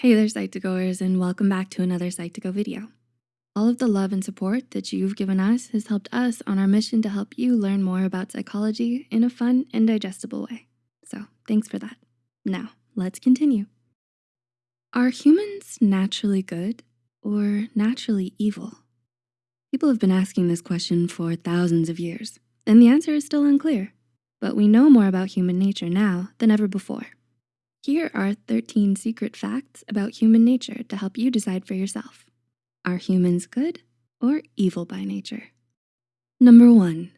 Hey there, Psych2Goers, and welcome back to another Psych2Go video. All of the love and support that you've given us has helped us on our mission to help you learn more about psychology in a fun and digestible way. So thanks for that. Now, let's continue. Are humans naturally good or naturally evil? People have been asking this question for thousands of years, and the answer is still unclear, but we know more about human nature now than ever before. Here are 13 secret facts about human nature to help you decide for yourself. Are humans good or evil by nature? Number one,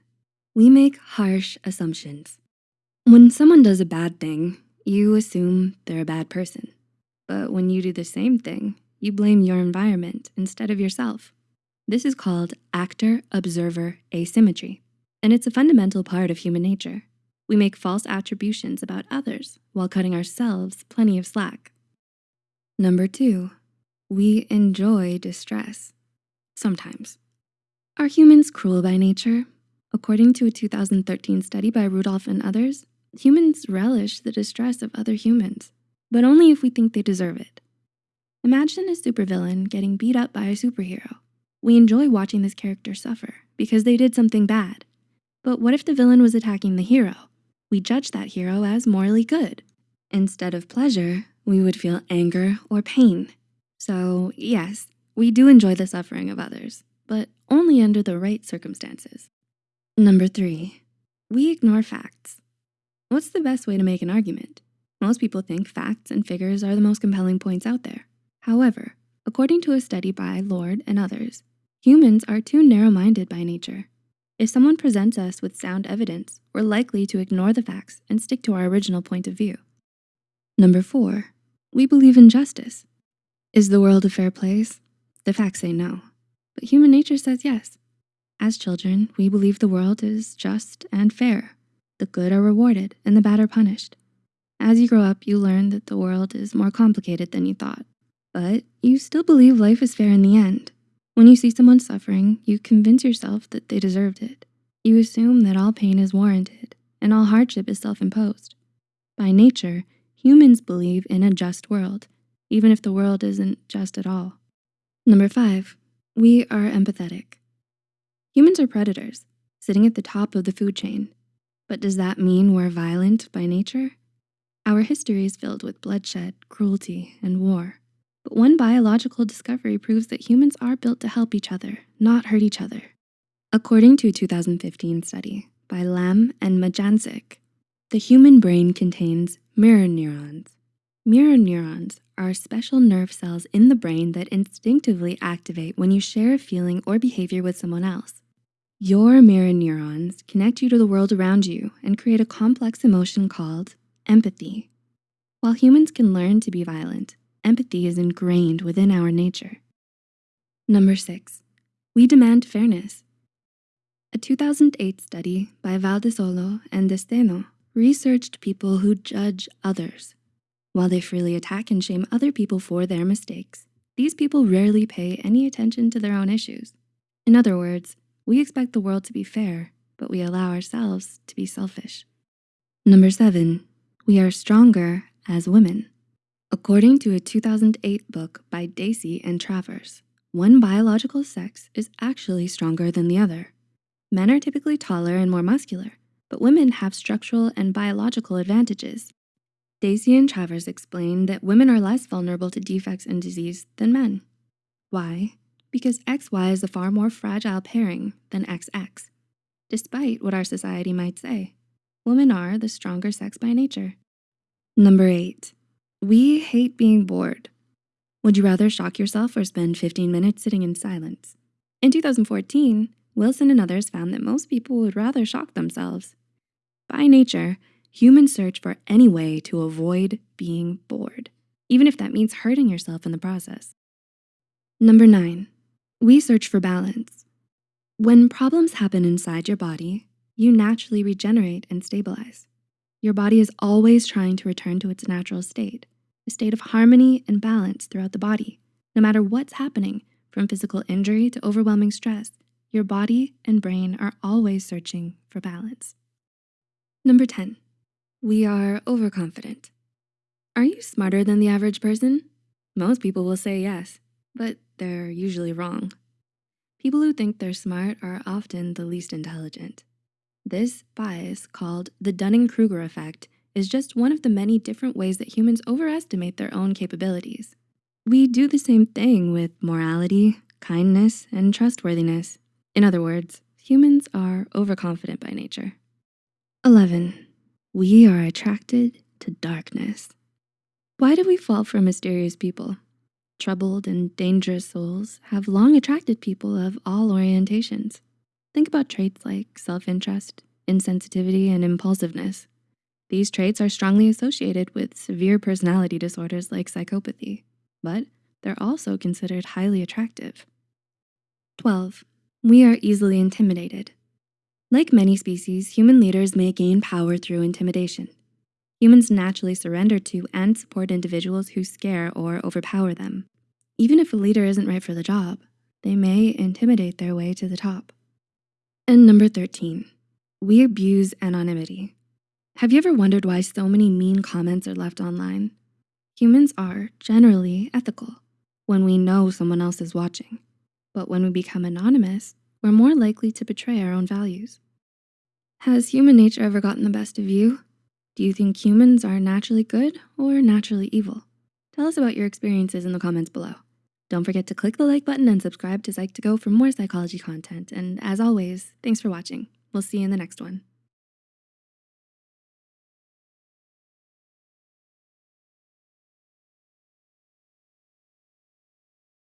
we make harsh assumptions. When someone does a bad thing, you assume they're a bad person. But when you do the same thing, you blame your environment instead of yourself. This is called actor-observer asymmetry, and it's a fundamental part of human nature. We make false attributions about others while cutting ourselves plenty of slack. Number two, we enjoy distress, sometimes. Are humans cruel by nature? According to a 2013 study by Rudolph and others, humans relish the distress of other humans, but only if we think they deserve it. Imagine a supervillain getting beat up by a superhero. We enjoy watching this character suffer because they did something bad. But what if the villain was attacking the hero? We judge that hero as morally good. Instead of pleasure, we would feel anger or pain. So yes, we do enjoy the suffering of others, but only under the right circumstances. Number three, we ignore facts. What's the best way to make an argument? Most people think facts and figures are the most compelling points out there. However, according to a study by Lord and others, humans are too narrow-minded by nature. If someone presents us with sound evidence, we're likely to ignore the facts and stick to our original point of view. Number four, we believe in justice. Is the world a fair place? The facts say no, but human nature says yes. As children, we believe the world is just and fair. The good are rewarded and the bad are punished. As you grow up, you learn that the world is more complicated than you thought, but you still believe life is fair in the end. When you see someone suffering, you convince yourself that they deserved it. You assume that all pain is warranted and all hardship is self-imposed. By nature, humans believe in a just world, even if the world isn't just at all. Number five, we are empathetic. Humans are predators, sitting at the top of the food chain. But does that mean we're violent by nature? Our history is filled with bloodshed, cruelty, and war. But one biological discovery proves that humans are built to help each other, not hurt each other. According to a 2015 study by Lamm and Majancic, the human brain contains mirror neurons. Mirror neurons are special nerve cells in the brain that instinctively activate when you share a feeling or behavior with someone else. Your mirror neurons connect you to the world around you and create a complex emotion called empathy. While humans can learn to be violent, empathy is ingrained within our nature. Number six, we demand fairness. A 2008 study by Valdesolo and Desteno researched people who judge others. While they freely attack and shame other people for their mistakes, these people rarely pay any attention to their own issues. In other words, we expect the world to be fair, but we allow ourselves to be selfish. Number seven, we are stronger as women. According to a 2008 book by Dacey and Travers, one biological sex is actually stronger than the other. Men are typically taller and more muscular, but women have structural and biological advantages. Dacey and Travers explain that women are less vulnerable to defects and disease than men. Why? Because XY is a far more fragile pairing than XX. Despite what our society might say, women are the stronger sex by nature. Number eight, we hate being bored. Would you rather shock yourself or spend 15 minutes sitting in silence? In 2014, Wilson and others found that most people would rather shock themselves. By nature, humans search for any way to avoid being bored, even if that means hurting yourself in the process. Number nine, we search for balance. When problems happen inside your body, you naturally regenerate and stabilize. Your body is always trying to return to its natural state a state of harmony and balance throughout the body. No matter what's happening, from physical injury to overwhelming stress, your body and brain are always searching for balance. Number 10, we are overconfident. Are you smarter than the average person? Most people will say yes, but they're usually wrong. People who think they're smart are often the least intelligent. This bias called the Dunning-Kruger effect is just one of the many different ways that humans overestimate their own capabilities. We do the same thing with morality, kindness, and trustworthiness. In other words, humans are overconfident by nature. 11, we are attracted to darkness. Why do we fall for mysterious people? Troubled and dangerous souls have long attracted people of all orientations. Think about traits like self-interest, insensitivity, and impulsiveness. These traits are strongly associated with severe personality disorders like psychopathy, but they're also considered highly attractive. 12, we are easily intimidated. Like many species, human leaders may gain power through intimidation. Humans naturally surrender to and support individuals who scare or overpower them. Even if a leader isn't right for the job, they may intimidate their way to the top. And number 13, we abuse anonymity. Have you ever wondered why so many mean comments are left online? Humans are generally ethical when we know someone else is watching. But when we become anonymous, we're more likely to betray our own values. Has human nature ever gotten the best of you? Do you think humans are naturally good or naturally evil? Tell us about your experiences in the comments below. Don't forget to click the like button and subscribe to Psych2Go for more psychology content. And as always, thanks for watching. We'll see you in the next one.